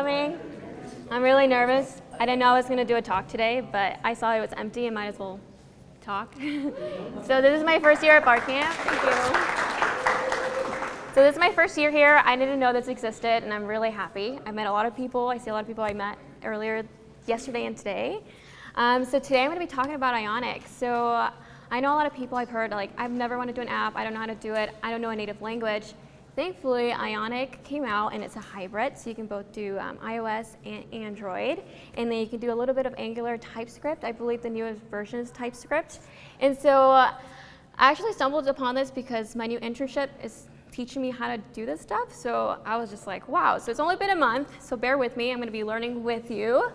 coming. I'm really nervous. I didn't know I was going to do a talk today, but I saw it was empty and might as well talk. so this is my first year at Barcamp. Thank you. So this is my first year here. I didn't know this existed, and I'm really happy. I met a lot of people. I see a lot of people I met earlier yesterday and today. Um, so today I'm going to be talking about Ionic. So I know a lot of people I've heard, like, I've never wanted to do an app. I don't know how to do it. I don't know a native language. Thankfully, Ionic came out and it's a hybrid, so you can both do um, iOS and Android. And then you can do a little bit of Angular TypeScript. I believe the newest version is TypeScript. And so uh, I actually stumbled upon this because my new internship is teaching me how to do this stuff. So I was just like, wow. So it's only been a month, so bear with me. I'm going to be learning with you.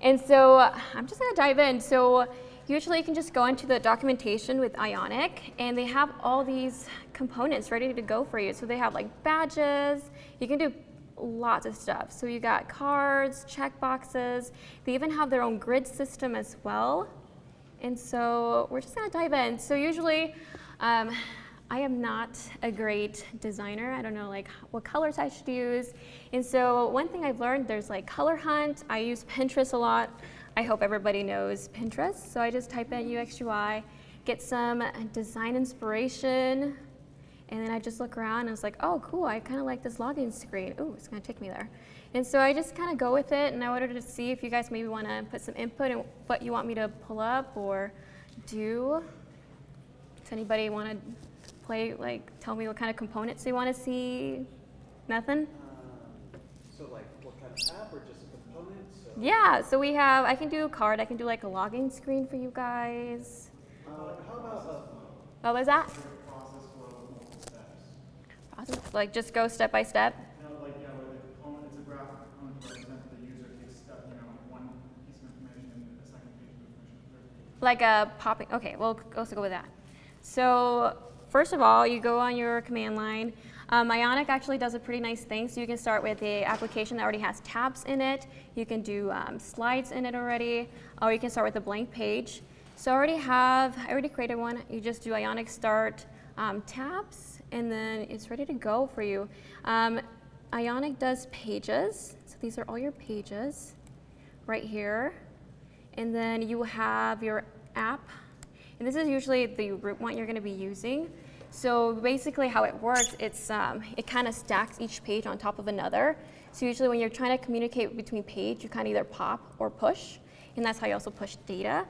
And so I'm just going to dive in. So Usually you can just go into the documentation with Ionic and they have all these components ready to go for you. So they have like badges, you can do lots of stuff. So you got cards, checkboxes, they even have their own grid system as well. And so we're just gonna dive in. So usually, um, I am not a great designer. I don't know like what colors I should use. And so one thing I've learned, there's like color hunt. I use Pinterest a lot. I hope everybody knows Pinterest. So I just type in UX UI, get some design inspiration, and then I just look around and it's like, oh, cool, I kind of like this login screen. Ooh, it's going to take me there. And so I just kind of go with it, and I wanted to see if you guys maybe want to put some input in what you want me to pull up or do. Does anybody want to play, like, tell me what kind of components they want to see? Nothing? Um, so like what kind of app or just yeah, so we have, I can do a card, I can do like a login screen for you guys. Uh, how about What was that? like just go step by step? Like, a you know, a. Like a popping, okay, we'll also go with that. So first of all, you go on your command line. Um, Ionic actually does a pretty nice thing. So you can start with a application that already has tabs in it. You can do um, slides in it already, or you can start with a blank page. So I already have, I already created one. You just do Ionic start um, tabs, and then it's ready to go for you. Um, Ionic does pages. So these are all your pages right here. And then you have your app. And this is usually the root one you're going to be using. So basically how it works, it's, um, it kind of stacks each page on top of another. So usually when you're trying to communicate between page, you kind of either pop or push. And that's how you also push data.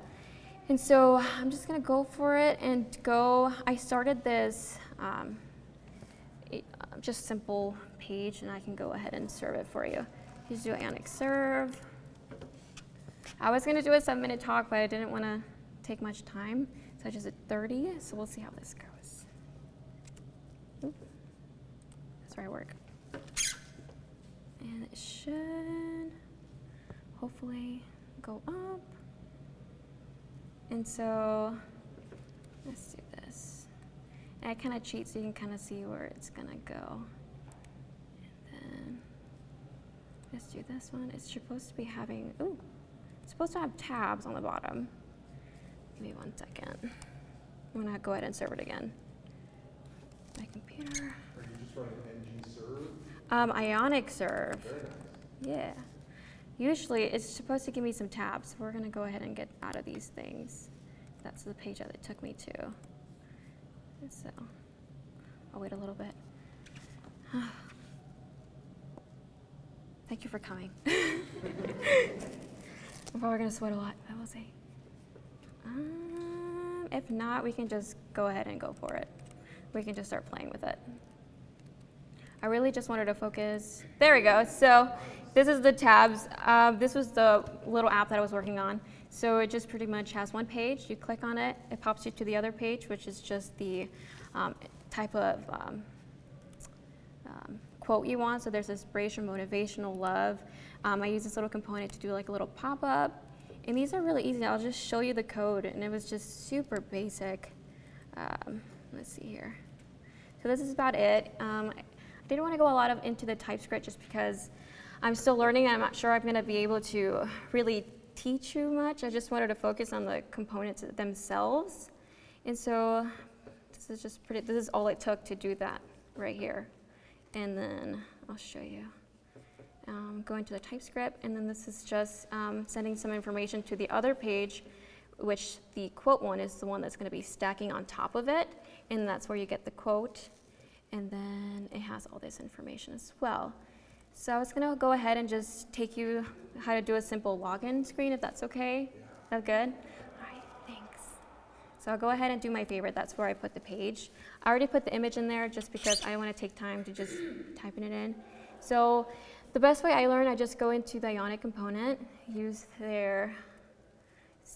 And so I'm just going to go for it and go. I started this um, uh, just simple page, and I can go ahead and serve it for you. Just do Ionic serve. I was going to do a seven minute talk, but I didn't want to take much time. So I just did 30, so we'll see how this goes. That's where I work. And it should hopefully go up. And so let's do this. And I kind of cheat so you can kind of see where it's going to go. And then let's do this one. It's supposed to be having, ooh, it's supposed to have tabs on the bottom. Give me one second. I'm to go ahead and serve it again. My computer. Are you just running ng um, Ionic serve. Nice. Yeah. Usually it's supposed to give me some tabs. We're going to go ahead and get out of these things. That's the page that it took me to. So I'll wait a little bit. Thank you for coming. I'm probably going to sweat a lot, I will say. Um, if not, we can just go ahead and go for it. We can just start playing with it. I really just wanted to focus. There we go. So this is the tabs. Uh, this was the little app that I was working on. So it just pretty much has one page. You click on it, it pops you to the other page, which is just the um, type of um, um, quote you want. So there's inspiration, motivational, love. Um, I use this little component to do like a little pop-up. And these are really easy. I'll just show you the code. And it was just super basic. Um, let's see here. So this is about it. Um, didn't want to go a lot of into the TypeScript just because I'm still learning and I'm not sure I'm going to be able to really teach you much. I just wanted to focus on the components themselves. And so this is just pretty, this is all it took to do that right here. And then I'll show you. um, go into the TypeScript, and then this is just um, sending some information to the other page, which the quote one is the one that's going to be stacking on top of it, and that's where you get the quote. And then it has all this information as well. So I was going to go ahead and just take you how to do a simple login screen, if that's okay. That good? All right, thanks. So I'll go ahead and do my favorite. That's where I put the page. I already put the image in there just because I want to take time to just typing it in. So the best way I learn, I just go into the Ionic component, use their,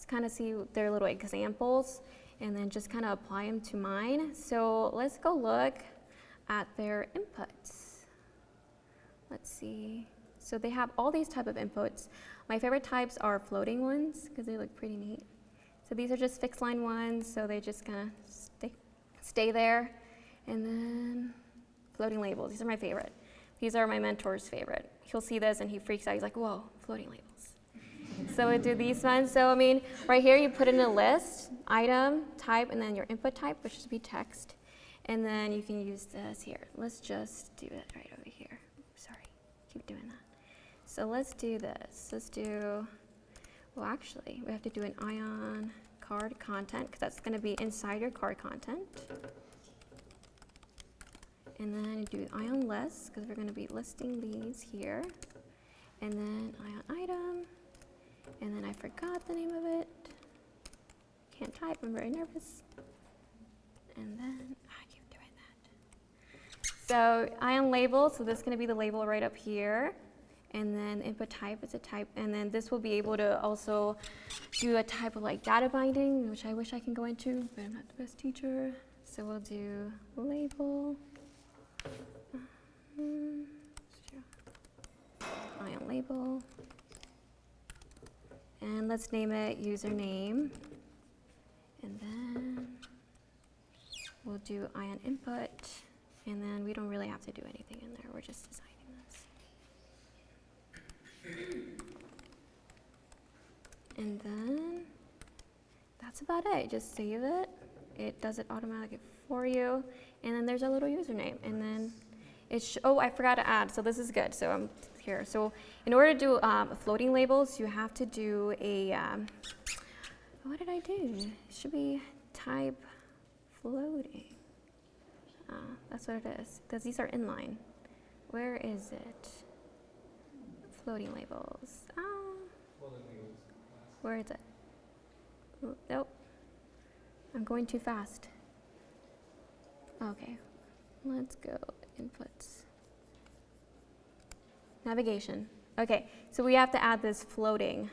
kind of see their little examples, and then just kind of apply them to mine. So let's go look at their inputs. Let's see. So they have all these type of inputs. My favorite types are floating ones because they look pretty neat. So these are just fixed line ones, so they just kind of stay, stay there. And then floating labels, these are my favorite. These are my mentor's favorite. He'll see this and he freaks out. He's like, whoa, floating labels. So we do these ones. So I mean, right here you put in a list, item, type, and then your input type, which should be text. And then you can use this here. Let's just do it right over here. Sorry, keep doing that. So let's do this. Let's do, well actually, we have to do an ion card content because that's going to be inside your card content. And then do ion list because we're going to be listing these here. And then ion item. And then I forgot the name of it. Can't type, I'm very nervous. And then I keep doing that. So ion label, so this is going to be the label right up here. And then input type is a type. And then this will be able to also do a type of like data binding, which I wish I can go into, but I'm not the best teacher. So we'll do label. Mm, Ion label. And let's name it username. And then we'll do ion input. And then we don't really have to do anything in there. We're just designing this. And then that's about it. Just save it. It does it automatically for you. And then there's a little username. And then it's, oh, I forgot to add. So this is good. So I'm here. So in order to do um, floating labels, you have to do a, um, what did I do? It should be type floating. Uh, that's what it is, because these are inline. Where is it? Floating labels. Ah. Where is it? Nope. I'm going too fast. Okay. Let's go inputs. Navigation. Okay, so we have to add this floating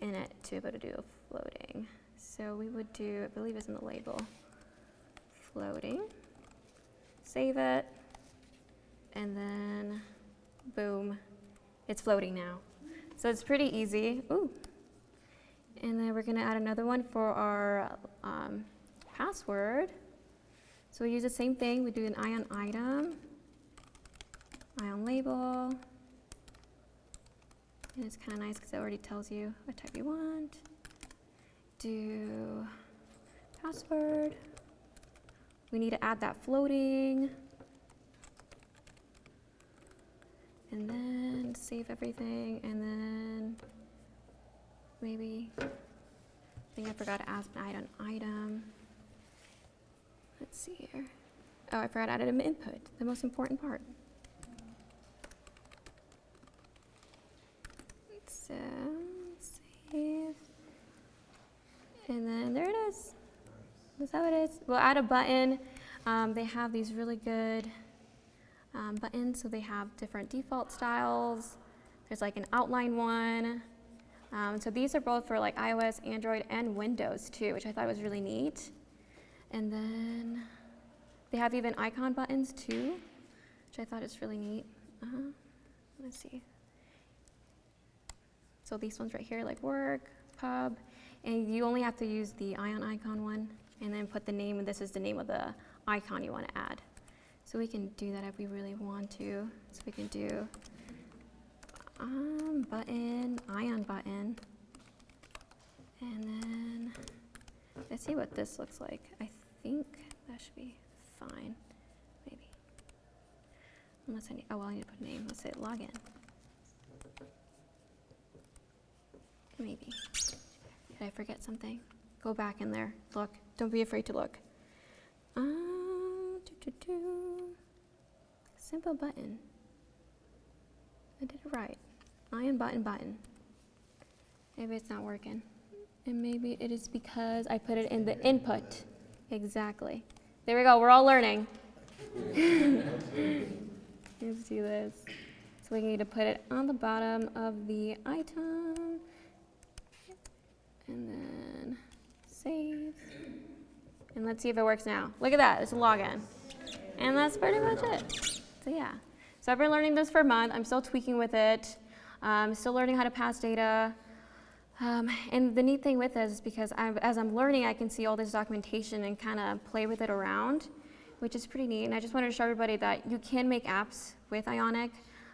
in it to be able to do a floating. So we would do, I believe it's in the label, floating. Save it, and then boom, it's floating now. So it's pretty easy. Ooh. And then we're going to add another one for our um, password. So we use the same thing. We do an ion item, ion label. And it's kind of nice because it already tells you what type you want. Do password. We need to add that floating. And then save everything. And then maybe, I think I forgot to add an item. Let's see here. Oh, I forgot to add an input, the most important part. So, save. And then there it is. Is that what it is? We'll add a button. Um, they have these really good um, buttons, so they have different default styles. There's like an outline one. Um, so these are both for like iOS, Android, and Windows too, which I thought was really neat. And then they have even icon buttons too, which I thought is really neat. Uh -huh. Let's see. So these ones right here, like work, pub, and you only have to use the ion icon one and then put the name, and this is the name of the icon you want to add. So we can do that if we really want to. So we can do um, button, ion button, and then let's see what this looks like. I think that should be fine, maybe. Unless I need, oh, well, I need to put a name. Let's say login. Maybe. I forget something? Go back in there. Look. Don't be afraid to look. Um, doo, doo, doo. Simple button. I did it right. ion button button. Maybe it's not working. And maybe it is because I put it in the input. Exactly. There we go. We're all learning. Let's do this. So we need to put it on the bottom of the item. And then save. And let's see if it works now. Look at that. It's a login. And that's pretty much it. So yeah. So I've been learning this for a month. I'm still tweaking with it. Um, still learning how to pass data. Um, and the neat thing with this is because I'm, as I'm learning, I can see all this documentation and kind of play with it around, which is pretty neat. And I just wanted to show everybody that you can make apps with Ionic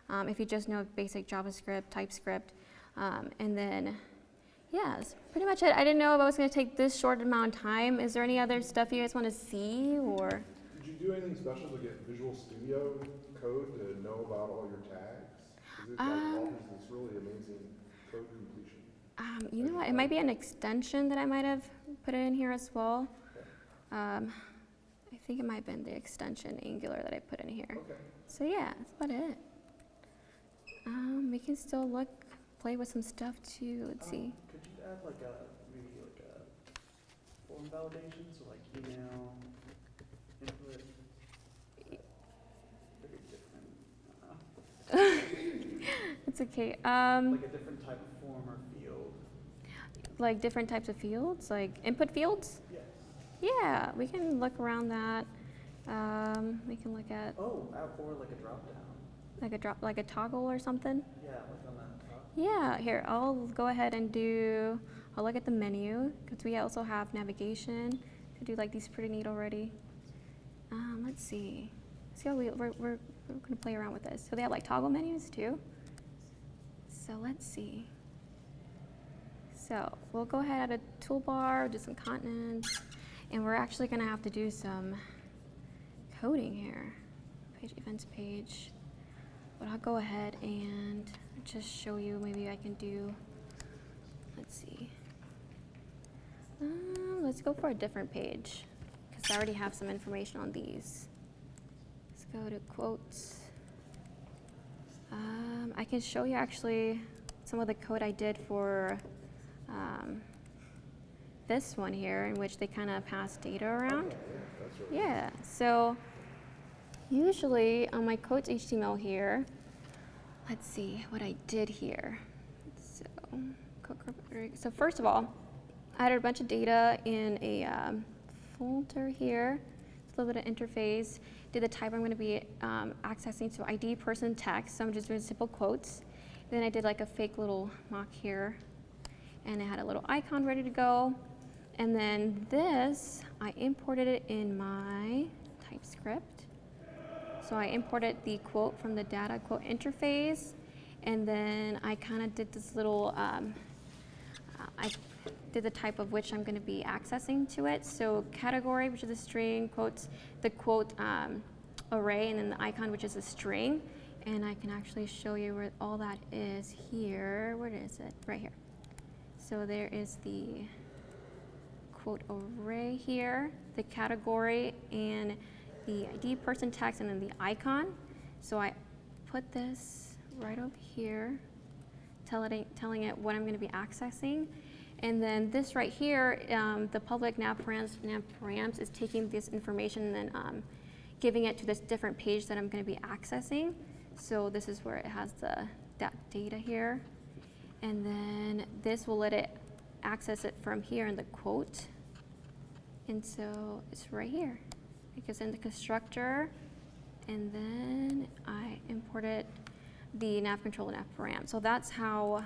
um, if you just know basic JavaScript, TypeScript, um, and then yeah, that's pretty much it. I didn't know if I was going to take this short amount of time. Is there any other stuff you guys want to see or? Did you do anything special to get Visual Studio code to know about all your tags? 'Cause it like Um, offers this really amazing code completion. Um, you know what? It might be an extension that I might have put in here as well. Um, I think it might have been the extension Angular that I put in here. Okay. So yeah, that's about it. Um, we can still look, play with some stuff too. Let's Um, see. Could you add like a, maybe like a form validation, so like email, input? Uh, It's okay. Um, like a different type of form or field. like different types of fields, like input fields. Yes. Yeah, we can look around that. Um, we can look at Oh, out or like a drop down. like a drop, like a toggle or something. Yeah, like on that. Yeah, here, I'll go ahead and do, I'll look at the menu, because we also have navigation. Could do like these pretty neat already. Um, let's see. See how we, we're, we're, we're gonna play around with this. So they have like toggle menus too. So let's see. So we'll go ahead at a toolbar, do some continents, and we're actually gonna have to do some coding here. Page events page. But I'll go ahead and just show you, maybe I can do, let's see. Um, let's go for a different page, because I already have some information on these. Let's go to quotes. Um, I can show you actually some of the code I did for um, this one here, in which they kind of pass data around. Yeah, so usually on my quotes HTML here, let's see what I did here. So, code group- so first of all, I added a bunch of data in a um, folder here. It's a little bit of interface. Did the type I'm going to be um, accessing, so ID person text. So I'm just doing simple quotes. Then I did like a fake little mock here, and it had a little icon ready to go. And then this, I imported it in my TypeScript. So I imported the quote from the data quote interface, and then I kind of did this little, um, uh, I did the type of which I'm going to be accessing to it. So category, which is a string, quotes, the quote um, array, and then the icon, which is a string. And I can actually show you where all that is here. Where is it? Right here. So there is the quote array here, the category, and the ID person text, and then the icon. So I put this right over here, tell telling it what I'm going to be accessing. And then this right here, um, the public nav params, nav params is taking this information and then um, giving it to this different page that I'm going to be accessing. So this is where it has the that data here. And then this will let it access it from here in the quote. And so it's right here. It goes in the constructor, and then I imported the nav control and param. So that's how,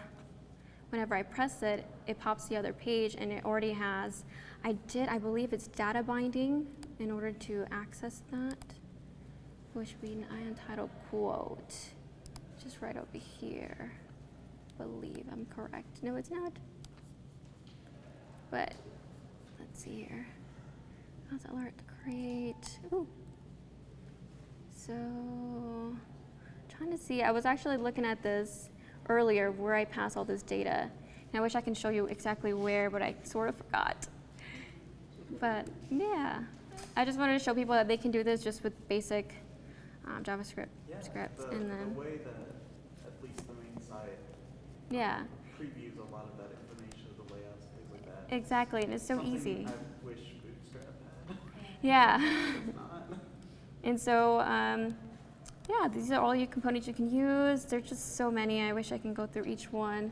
whenever I press it, it pops the other page, and it already has, I did, I believe it's data binding in order to access that, which would be an untitled quote, just right over here. Believe I'm correct. No, it's not. But let's see here. How's alert create? Ooh. So, trying to see. I was actually looking at this earlier where I pass all this data, And I wish I can show you exactly where, but I sort of forgot. But yeah, I just wanted to show people that they can do this just with basic um, JavaScript Yeah, scripts, the, and then the way that at least the main site yeah, previews a lot of that information of the layouts, things like that. exactly, and it's so Something easy. I wish. Yeah. And so, um, yeah, these are all your components you can use. There's just so many. I wish I can go through each one.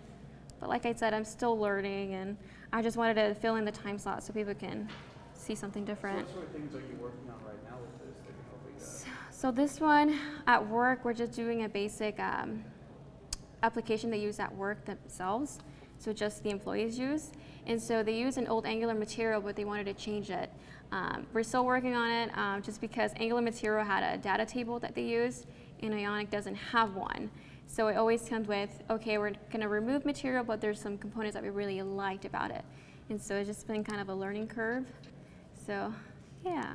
But like I said, I'm still learning, and I just wanted to fill in the time slot so people can see something So different. what sort of things are you working on right now with this that can help you guys? So this one, at work, we're just doing a basic um, application they use at work themselves. So just the employees use. And so they use an old Angular material, but they wanted to change it. Um, we're still working on it um, just because Angular material had a data table that they use, and Ionic doesn't have one. So it always comes with, okay, we're going to remove material, but there's some components that we really liked about it. And so it's just been kind of a learning curve. So, yeah.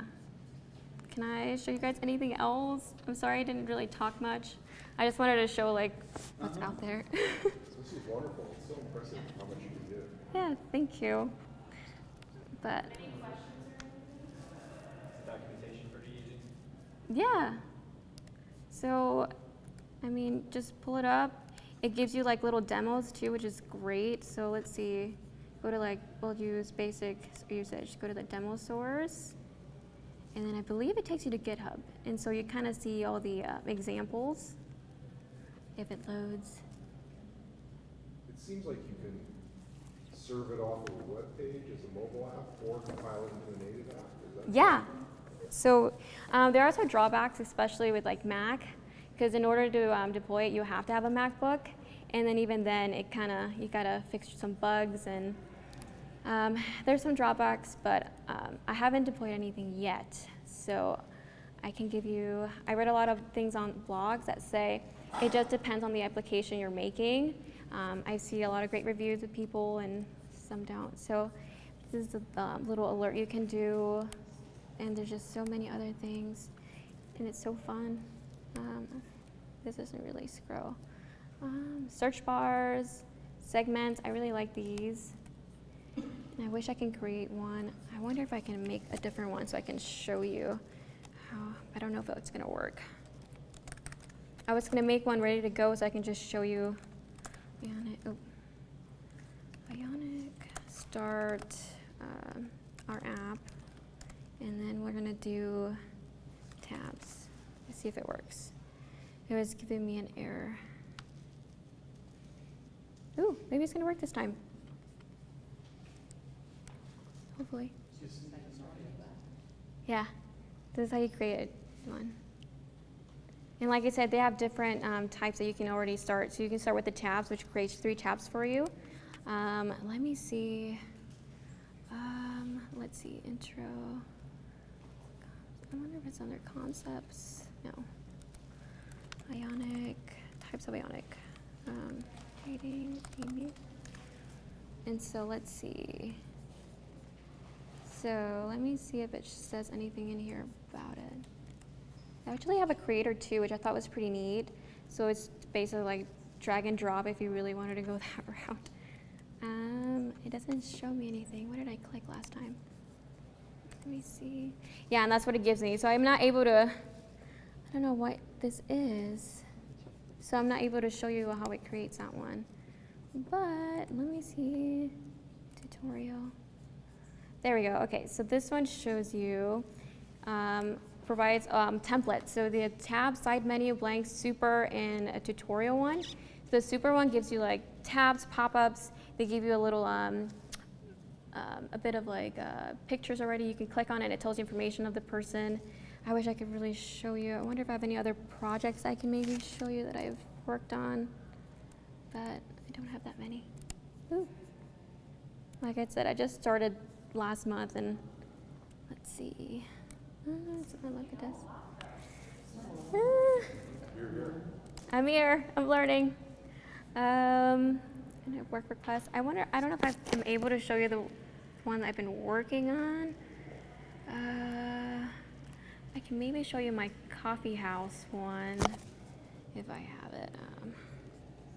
Can I show you guys anything else? I'm sorry I didn't really talk much. I just wanted to show like what's out there. This is wonderful. It's so impressive how much you can do. yeah, thank you. But documentation pretty easy. yeah. So, I mean, just pull it up. It gives you like little demos too, which is great. So let's see. Go to like, we'll use basic usage. Go to the demo source. And then I believe it takes you to GitHub. And so you kind of see all the uh, examples if it loads. It seems like you can serve it off of a web page as a mobile app or compile it into a native app. Yeah. So um, there are some drawbacks, especially with like Mac, because in order to um, deploy it, you have to have a MacBook, and then even then, it kind of you gotta fix some bugs and um, there's some drawbacks, but um, I haven't deployed anything yet. So I can give you. I read a lot of things on blogs that say it just depends on the application you're making. Um, I see a lot of great reviews of people, and some don't. So this is a little alert you can do and there's just so many other things, and it's so fun. Um, this doesn't really scroll. Um, search bars, segments. I really like these. And I wish I can create one. I wonder if I can make a different one so I can show you how. I don't know if it's gonna work. I was gonna make one ready to go so I can just show you. Ionic, oh. Ionic, start um, our app. And then we're gonna do tabs. Let's see if it works. It was giving me an error. Ooh, maybe it's gonna work this time. Hopefully. Yeah, this is how you create one. And like I said, they have different um, types that you can already start. So you can start with the tabs, which creates three tabs for you. Um, let me see. Um, let's see, intro. I wonder if it's under concepts. No. Ionic, types of Ionic. Um, creating, maybe. And so let's see. So let me see if it says anything in here about it. I actually have a creator too, which I thought was pretty neat. So it's basically like drag and drop if you really wanted to go that route. Um, it doesn't show me anything. What did I click last time? Let me see. Yeah, and that's what it gives me. So I'm not able to, I don't know what this is. So I'm not able to show you how it creates that one. But let me see, tutorial. There we go. Okay, so this one shows you, um, provides um, templates. So the tab, side menu, blank, super, and a tutorial one. The super one gives you like tabs, pop-ups. They give you a little, um, um, a bit of like uh, pictures already. You can click on it. It tells you information of the person. I wish I could really show you. I wonder if I have any other projects I can maybe show you that I've worked on, but I don't have that many. Ooh. Like I said, I just started last month, and let's see. Look at this. I'm here. I'm learning. Um, and a work request. I wonder. I don't know if I'm able to show you the one I've been working on. Uh, I can maybe show you my coffee house one if I have it. Um,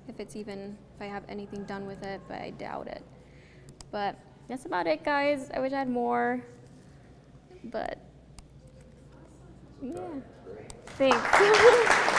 if it's even, if I have anything done with it, but I doubt it. But that's about it, guys. I wish I had more, but yeah. Thanks.